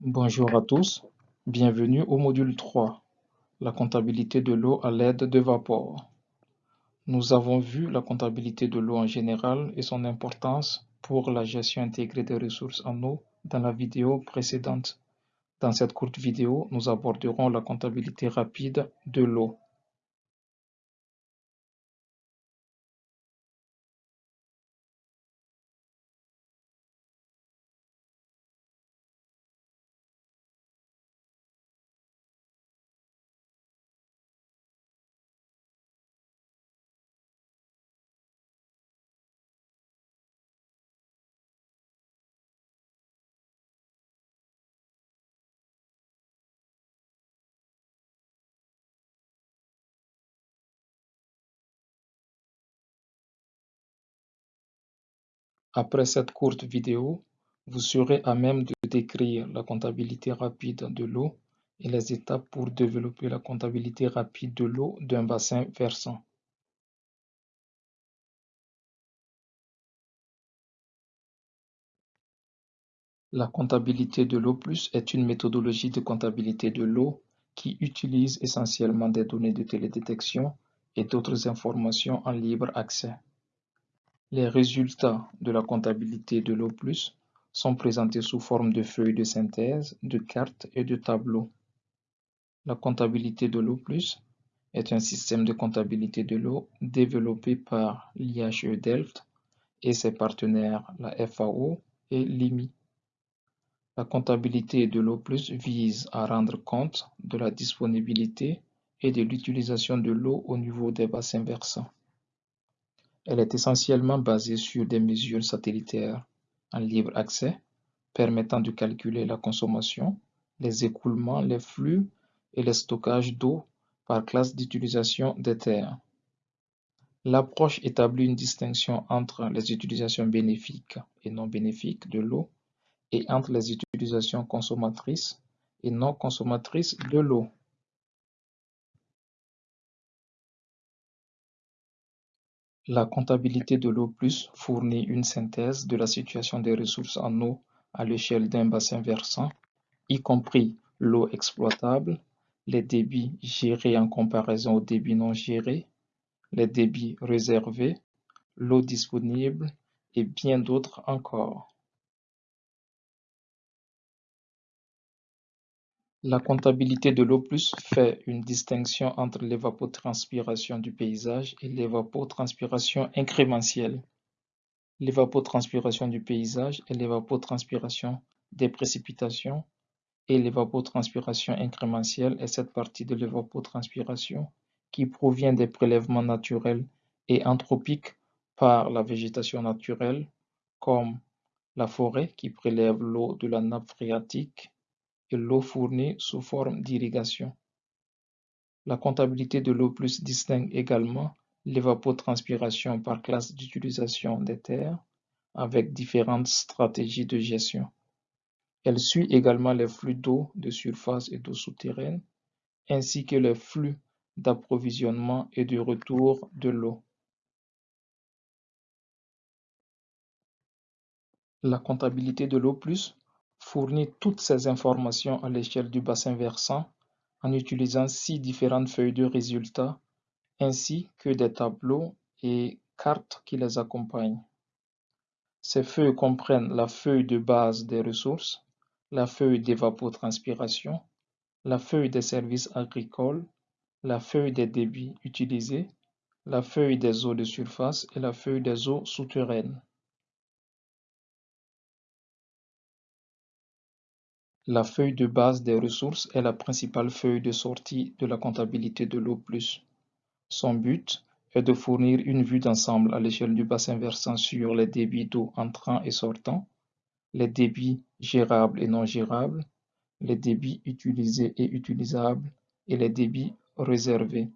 Bonjour à tous, bienvenue au module 3, la comptabilité de l'eau à l'aide de vapeur. Nous avons vu la comptabilité de l'eau en général et son importance pour la gestion intégrée des ressources en eau dans la vidéo précédente. Dans cette courte vidéo, nous aborderons la comptabilité rapide de l'eau. Après cette courte vidéo, vous serez à même de décrire la comptabilité rapide de l'eau et les étapes pour développer la comptabilité rapide de l'eau d'un bassin versant. La comptabilité de l'eau plus est une méthodologie de comptabilité de l'eau qui utilise essentiellement des données de télédétection et d'autres informations en libre accès. Les résultats de la comptabilité de l'eau plus sont présentés sous forme de feuilles de synthèse, de cartes et de tableaux. La comptabilité de l'eau plus est un système de comptabilité de l'eau développé par l'IHE Delft et ses partenaires la FAO et l'IMI. La comptabilité de l'eau vise à rendre compte de la disponibilité et de l'utilisation de l'eau au niveau des bassins versants. Elle est essentiellement basée sur des mesures satellitaires en libre accès permettant de calculer la consommation, les écoulements, les flux et le stockage d'eau par classe d'utilisation des terres. L'approche établit une distinction entre les utilisations bénéfiques et non bénéfiques de l'eau et entre les utilisations consommatrices et non consommatrices de l'eau. La comptabilité de l'eau plus fournit une synthèse de la situation des ressources en eau à l'échelle d'un bassin versant, y compris l'eau exploitable, les débits gérés en comparaison aux débits non gérés, les débits réservés, l'eau disponible et bien d'autres encore. La comptabilité de l'eau plus fait une distinction entre l'évapotranspiration du paysage et l'évapotranspiration incrémentielle. L'évapotranspiration du paysage est l'évapotranspiration des précipitations et l'évapotranspiration incrémentielle est cette partie de l'évapotranspiration qui provient des prélèvements naturels et anthropiques par la végétation naturelle, comme la forêt qui prélève l'eau de la nappe phréatique et l'eau fournie sous forme d'irrigation. La comptabilité de l'eau plus distingue également l'évapotranspiration par classe d'utilisation des terres avec différentes stratégies de gestion. Elle suit également les flux d'eau de surface et d'eau souterraine, ainsi que les flux d'approvisionnement et de retour de l'eau. La comptabilité de l'eau plus fournit toutes ces informations à l'échelle du bassin versant en utilisant six différentes feuilles de résultats ainsi que des tableaux et cartes qui les accompagnent. Ces feuilles comprennent la feuille de base des ressources, la feuille d'évapotranspiration, la feuille des services agricoles, la feuille des débits utilisés, la feuille des eaux de surface et la feuille des eaux souterraines. La feuille de base des ressources est la principale feuille de sortie de la comptabilité de l'eau. Son but est de fournir une vue d'ensemble à l'échelle du bassin versant sur les débits d'eau entrant et sortant, les débits gérables et non gérables, les débits utilisés et utilisables et les débits réservés.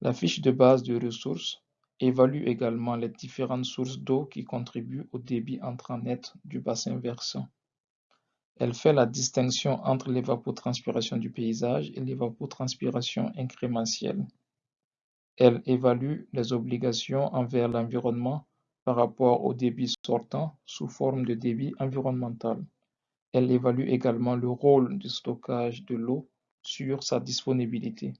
La fiche de base de ressources évalue également les différentes sources d'eau qui contribuent au débit entrant net du bassin versant. Elle fait la distinction entre l'évapotranspiration du paysage et l'évapotranspiration incrémentielle. Elle évalue les obligations envers l'environnement par rapport au débit sortant sous forme de débit environnemental. Elle évalue également le rôle du stockage de l'eau sur sa disponibilité.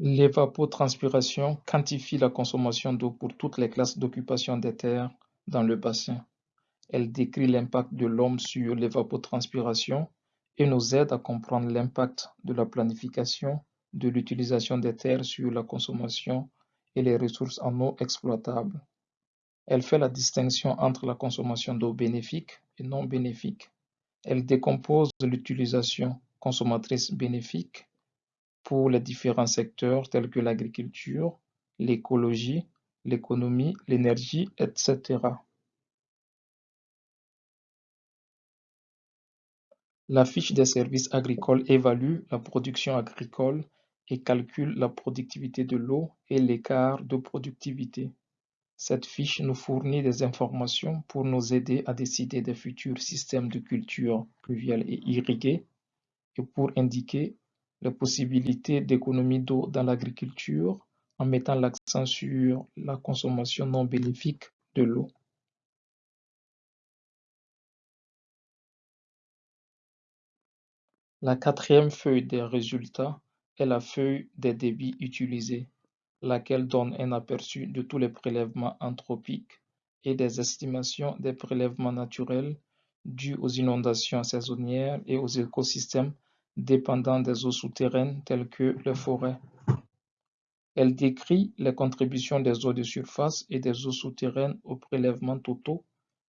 L'évapotranspiration quantifie la consommation d'eau pour toutes les classes d'occupation des terres dans le bassin. Elle décrit l'impact de l'homme sur l'évapotranspiration et nous aide à comprendre l'impact de la planification de l'utilisation des terres sur la consommation et les ressources en eau exploitables. Elle fait la distinction entre la consommation d'eau bénéfique et non bénéfique. Elle décompose l'utilisation consommatrice bénéfique pour les différents secteurs tels que l'agriculture, l'écologie, l'économie, l'énergie, etc. La fiche des services agricoles évalue la production agricole et calcule la productivité de l'eau et l'écart de productivité. Cette fiche nous fournit des informations pour nous aider à décider des futurs systèmes de culture pluviale et irriguée et pour indiquer les possibilités d'économie d'eau dans l'agriculture en mettant l'accent sur la consommation non bénéfique de l'eau. La quatrième feuille des résultats est la feuille des débits utilisés, laquelle donne un aperçu de tous les prélèvements anthropiques et des estimations des prélèvements naturels dus aux inondations saisonnières et aux écosystèmes dépendant des eaux souterraines telles que les forêts. Elle décrit les contributions des eaux de surface et des eaux souterraines aux prélèvements totaux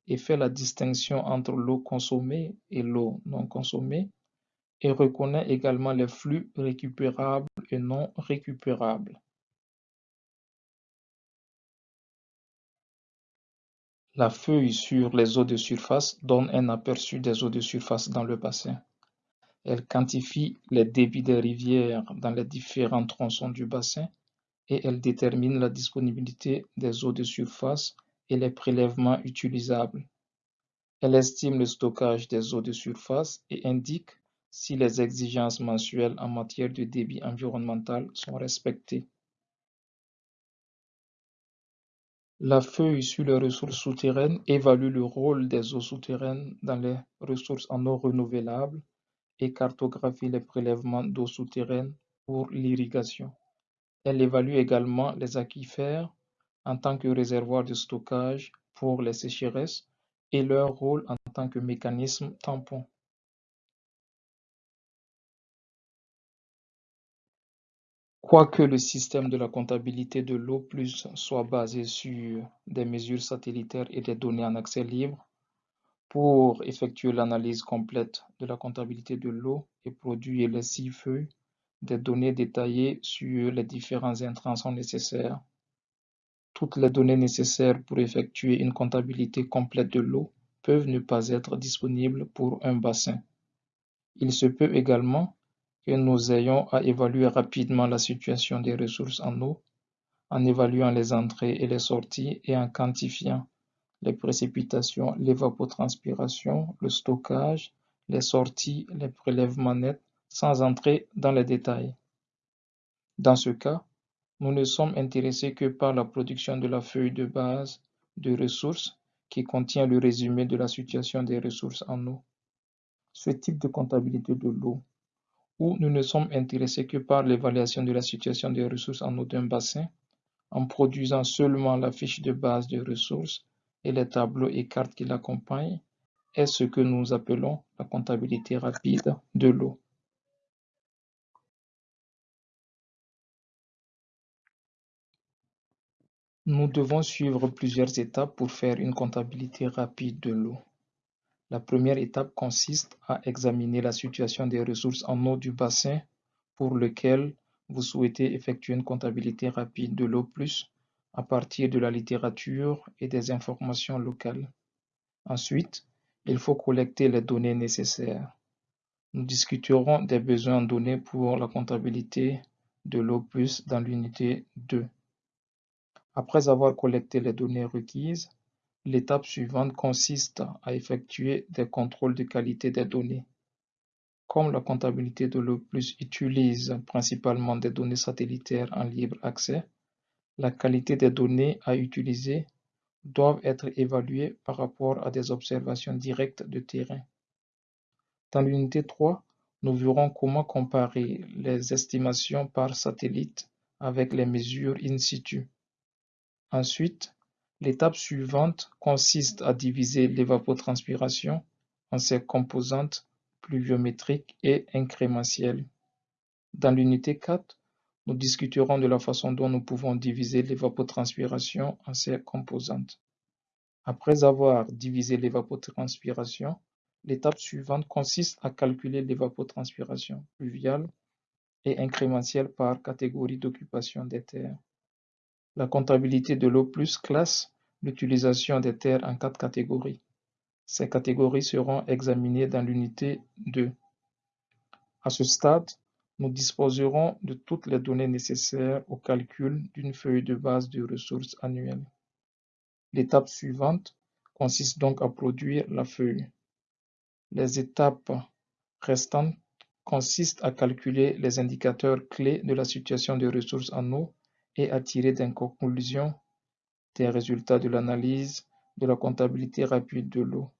et fait la distinction entre l'eau consommée et l'eau non consommée et reconnaît également les flux récupérables et non récupérables. La feuille sur les eaux de surface donne un aperçu des eaux de surface dans le bassin. Elle quantifie les débits des rivières dans les différents tronçons du bassin et elle détermine la disponibilité des eaux de surface et les prélèvements utilisables. Elle estime le stockage des eaux de surface et indique si les exigences mensuelles en matière de débit environnemental sont respectées. La feuille sur les ressources souterraines évalue le rôle des eaux souterraines dans les ressources en eau renouvelables et cartographie les prélèvements d'eau souterraine pour l'irrigation. Elle évalue également les aquifères en tant que réservoir de stockage pour les sécheresses et leur rôle en tant que mécanisme tampon. Quoique le système de la comptabilité de l'eau soit basé sur des mesures satellitaires et des données en accès libre, pour effectuer l'analyse complète de la comptabilité de l'eau et produire les six feuilles, des données détaillées sur les différents intrants sont nécessaires. Toutes les données nécessaires pour effectuer une comptabilité complète de l'eau peuvent ne pas être disponibles pour un bassin. Il se peut également que nous ayons à évaluer rapidement la situation des ressources en eau, en évaluant les entrées et les sorties et en quantifiant les précipitations, l'évapotranspiration, le stockage, les sorties, les prélèvements nets, sans entrer dans les détails. Dans ce cas, nous ne sommes intéressés que par la production de la feuille de base de ressources qui contient le résumé de la situation des ressources en eau. Ce type de comptabilité de l'eau où nous ne sommes intéressés que par l'évaluation de la situation des ressources en eau d'un bassin, en produisant seulement la fiche de base de ressources et les tableaux et cartes qui l'accompagnent, est ce que nous appelons la comptabilité rapide de l'eau. Nous devons suivre plusieurs étapes pour faire une comptabilité rapide de l'eau. La première étape consiste à examiner la situation des ressources en eau du bassin pour lequel vous souhaitez effectuer une comptabilité rapide de l'eau plus à partir de la littérature et des informations locales. Ensuite, il faut collecter les données nécessaires. Nous discuterons des besoins en données pour la comptabilité de l'eau plus dans l'unité 2. Après avoir collecté les données requises, L'étape suivante consiste à effectuer des contrôles de qualité des données. Comme la comptabilité de l'eau plus utilise principalement des données satellitaires en libre accès, la qualité des données à utiliser doivent être évaluées par rapport à des observations directes de terrain. Dans l'unité 3, nous verrons comment comparer les estimations par satellite avec les mesures in situ. Ensuite, l'étape suivante consiste à diviser l'évapotranspiration en ses composantes pluviométriques et incrémentielles. Dans l'unité 4, nous discuterons de la façon dont nous pouvons diviser l'évapotranspiration en ses composantes. Après avoir divisé l'évapotranspiration, l'étape suivante consiste à calculer l'évapotranspiration pluviale et incrémentielle par catégorie d'occupation des terres. La comptabilité de l'eau plus classe l'utilisation des terres en quatre catégories. Ces catégories seront examinées dans l'unité 2. À ce stade, nous disposerons de toutes les données nécessaires au calcul d'une feuille de base de ressources annuelles. L'étape suivante consiste donc à produire la feuille. Les étapes restantes consistent à calculer les indicateurs clés de la situation de ressources en eau et à tirer des conclusions des résultats de l'analyse de la comptabilité rapide de l'eau.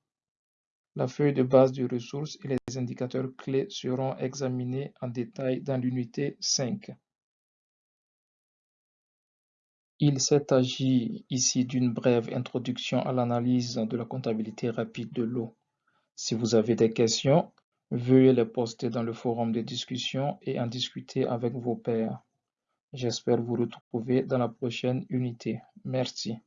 La feuille de base de ressources et les indicateurs clés seront examinés en détail dans l'unité 5. Il s'est agi ici d'une brève introduction à l'analyse de la comptabilité rapide de l'eau. Si vous avez des questions, veuillez les poster dans le forum de discussion et en discuter avec vos pairs. J'espère vous retrouver dans la prochaine unité. Merci.